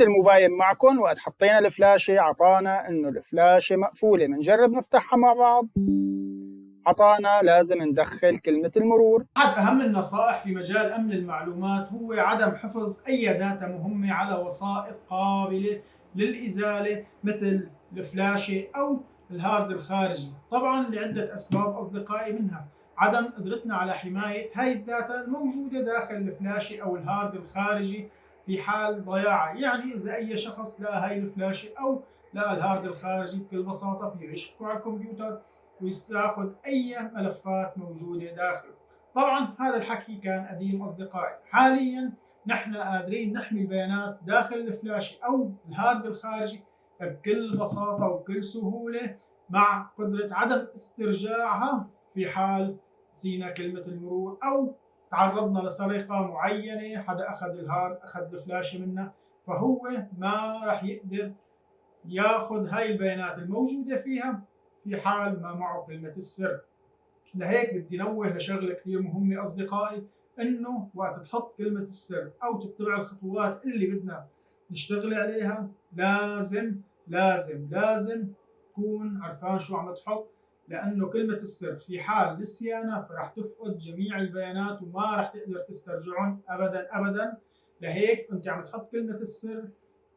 مثل ما مباين معكم وقت حطينا الفلاشة عطانا إنه الفلاشة مقفولة بنجرب نفتحها مع بعض. عطانا لازم ندخل كلمة المرور. أحد أهم النصائح في مجال أمن المعلومات هو عدم حفظ أي data مهمة على وسائط قابلة للإزالة مثل الفلاشة أو ال hard الخارجي. طبعا لعدة أسباب أصدقائي منها. عدم قدرتنا على حماية هاي ال data الموجودة داخل الفلاشة أو ال hard الخارجي. في حال ضياعها يعني إذا أي شخص لقى هاي الفلاشة أو لقى ال hard الخارجي بكل بساطة فيه يشبكه على الكمبيوتر وياخذ أي ملفات موجودة داخله. طبعا هذا الحكي كان قديم أصدقائي. حاليا نحن قادرين نحمي البيانات داخل الفلاشة أو ال hard الخارجي بكل بساطة وبكل سهولة مع قدرة عدم استرجاعها في حال نسينا كلمة المرور أو تعرضنا لسرقة معينة حدا أخذ الهارد أخذ الفلاشة منا فهو ما راح يقدر ياخذ هاي البيانات الموجودة فيها في حال ما معه كلمة السر. لهيك بدي نوه لشغلة كثير مهمة أصدقائي إنه وقت تحط كلمة السر أو تتبع الخطوات اللي بدنا نشتغل عليها لازم لازم لازم تكون عرفان شو عم تحط. لأنه كلمة السر في حال نسيانها فراح تفقد جميع البيانات وما راح تقدر تسترجعهم أبدا أبدا. لهيك أنت وعم تحط كلمة السر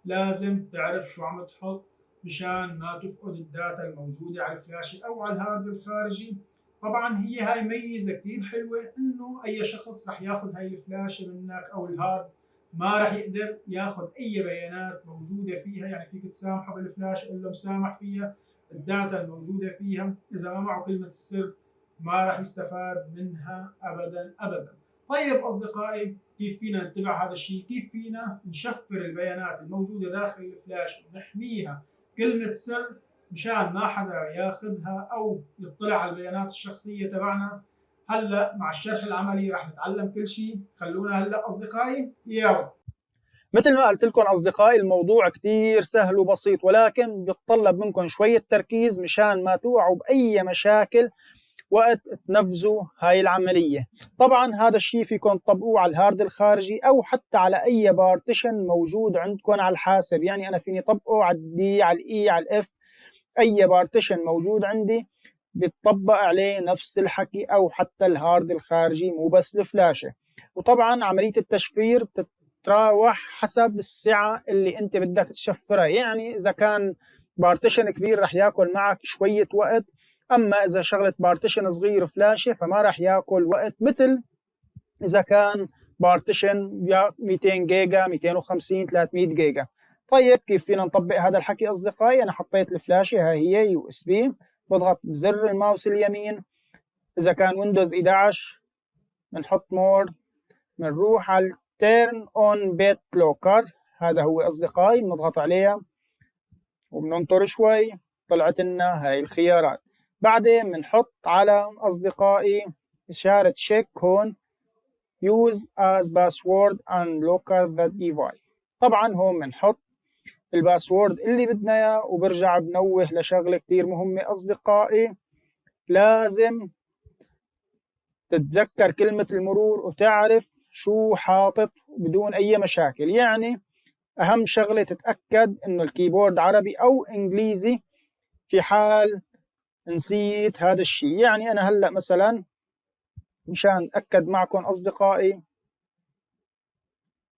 لازم تعرف شو عم تحط مشان ما تفقد ال data الموجودة على الفلاشة أو على ال hard الخارجي. طبعا هي هاي ميزة كثير حلوة إنه أي شخص رح ياخذ هاي الفلاشة منك أو ال hard ما رح يقدر ياخذ أي بيانات موجودة فيها. يعني فيك تسامحه بالفلاشة إلا مسامح فيها. ال data الموجودة فيها إذا ما معه كلمة السر ما راح يستفاد منها أبدا أبدا. طيب أصدقائي كيف فينا نتبع هذا الشيء؟ كيف فينا نشفر البيانات الموجودة داخل الفلاش ونحميها؟ كلمة سر مشان ما حدا ياخذها أو يطلع على البيانات الشخصية تبعنا. هلأ مع الشرح العملي رح نتعلم كل شيء. خلونا هلأ أصدقائي يلا. مثل ما قلت لكم أصدقائي الموضوع كثير سهل وبسيط ولكن بيتطلب منكم شوية تركيز مشان ما توقعوا بأي مشاكل وقت تنفذوا هاي العملية. طبعا هذا الشيء فيكم تطبقوه على ال hard الخارجي أو حتى على أي partition موجود عندكم على الحاسب. يعني أنا فيني طبقه على ال D على ال E على ال F أي partition موجود عندي بيطبق عليه نفس الحكي أو حتى ال hard الخارجي مو بس الفلاشة. وطبعا عملية التشفير بتتراوح حسب السعة اللي أنت بدك تشفرها. يعني إذا كان partition كبير رح ياكل معك شوية وقت أما إذا شغلة partition صغير فلاشة فما رح ياكل وقت مثل إذا كان partition 200 جيجا 250 300 جيجا. طيب كيف فينا نطبق هذا الحكي أصدقائي؟ أنا حطيت الفلاشة هاي هي USB. بضغط بزر الماوس اليمين. إذا كان Windows 11 بنحط more بنروح على turn on BitLocker. هذا هو أصدقائي بنضغط عليها وبننطر شوي. طلعت لنا هاي الخيارات. بعدين بنحط على أصدقائي إشارة check هون. Use as password and locker the device طبعا هون بنحط الباسورد اللي بدنا إياه وبرجع بنوه لشغلة كثير مهمة. أصدقائي لازم تتذكر كلمة المرور وتعرف شو حاطط بدون أي مشاكل. يعني أهم شغلة تتأكد إنه الكيبورد عربي أو إنجليزي في حال نسيت هذا الشيء. يعني أنا هلأ مثلا مشان أتأكد معكم أصدقائي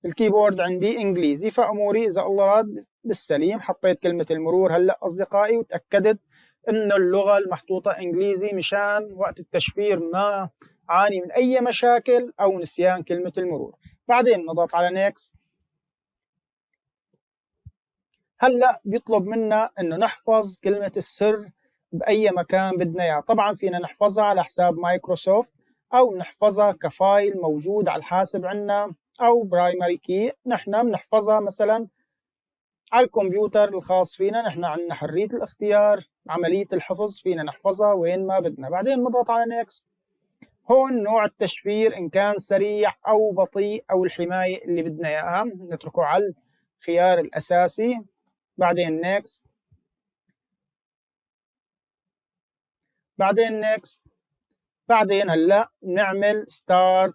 الكيبورد عندي إنجليزي فأموري إذا الله راد بالسليم حطيت كلمة المرور هلأ أصدقائي وتأكدت إنه اللغة المحطوطة إنجليزي مشان وقت التشفير ما عاني من أي مشاكل أو نسيان كلمة المرور. بعدين نضغط على next هلأ بيطلب منا إنه نحفظ كلمة السر بأي مكان بدنا اياه طبعا فينا نحفظها على حساب مايكروسوفت أو نحفظها ك file موجود على الحاسب عندنا أو primary key. نحن بنحفظها مثلا على الكمبيوتر الخاص فينا. نحن عندنا حرية الاختيار عملية الحفظ فينا نحفظها وين ما بدنا. بعدين نضغط على next هون نوع التشفير إن كان سريع أو بطيء أو الحماية اللي بدنا إياها. نتركه على الخيار الأساسي. بعدين next. بعدين next. بعدين هلأ نعمل start.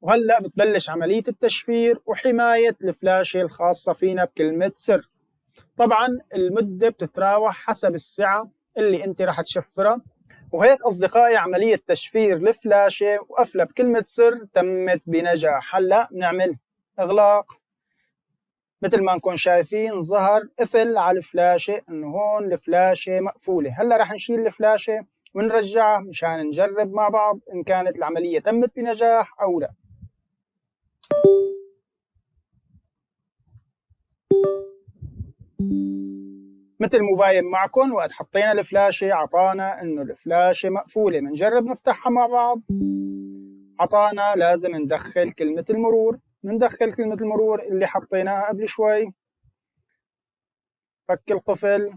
وهلأ بتبلش عملية التشفير وحماية الفلاشة الخاصة فينا بكلمة سر. طبعا المدة بتتراوح حسب السعة اللي أنت راح تشفرها. وهيك أصدقائي عملية تشفير الفلاشة وقفلها بكلمة سر تمت بنجاح. هلأ بنعمل إغلاق. مثل ما نكون شايفين ظهر قفل على الفلاشة إنه هون الفلاشة مقفولة. هلأ رح نشيل الفلاشة ونرجعها مشان نجرب مع بعض إن كانت العملية تمت بنجاح أو لا. مثل مباين معكم وقت حطينا الفلاشة عطانا إنه الفلاشة مقفولة بنجرب نفتحها مع بعض. عطانا لازم ندخل كلمة المرور بندخل كلمة المرور اللي حطيناها قبل شوي. فك القفل.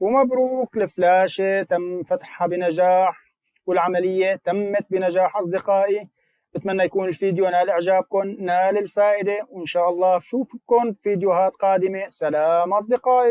ومبروك الفلاشة تم فتحها بنجاح والعملية تمت بنجاح أصدقائي. بتمنى يكون الفيديو نال إعجابكم نال الفائدة وإن شاء الله بشوفكم فيديوهات قادمة. سلام أصدقائي.